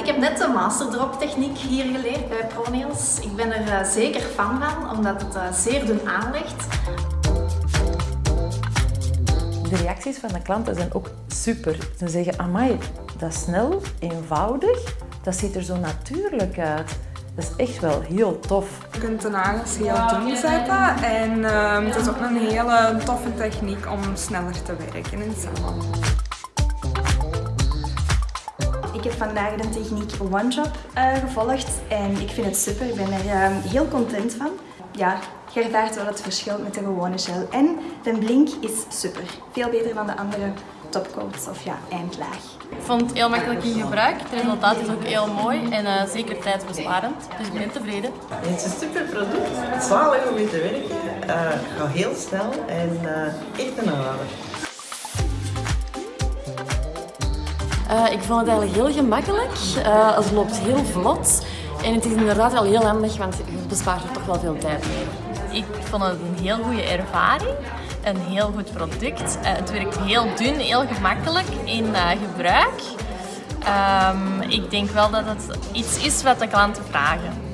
ik heb net de masterdrop techniek hier geleerd bij ProNails. Ik ben er uh, zeker fan van, omdat het uh, zeer dun aanlegt. De reacties van de klanten zijn ook super. Ze zeggen, amai, dat is snel, eenvoudig, dat ziet er zo natuurlijk uit. Dat is echt wel heel tof. Je kunt de nagels heel dun zetten en uh, het is ook een hele toffe techniek om sneller te werken in salon. Ik heb vandaag de techniek One Job uh, gevolgd en ik vind het super. Ik ben er uh, heel content van. Ja, je ervaart wel het verschil met de gewone gel. En de blink is super. Veel beter dan de andere topcoats of ja, eindlaag. Ik vond het heel makkelijk in gebruik. Het resultaat is ook heel mooi en uh, zeker tijdbesparend. Dus ik ben tevreden. Het is een super product. Zalig om mee te werken. Uh, gaat heel snel en uh, echt een aanrader. Uh, ik vond het eigenlijk heel gemakkelijk. Uh, het loopt heel vlot. En het is inderdaad wel heel handig, want je bespaart er toch wel veel tijd mee. Ik vond het een heel goede ervaring. Een heel goed product. Uh, het werkt heel dun, heel gemakkelijk in gebruik. Um, ik denk wel dat het iets is wat de klanten vragen.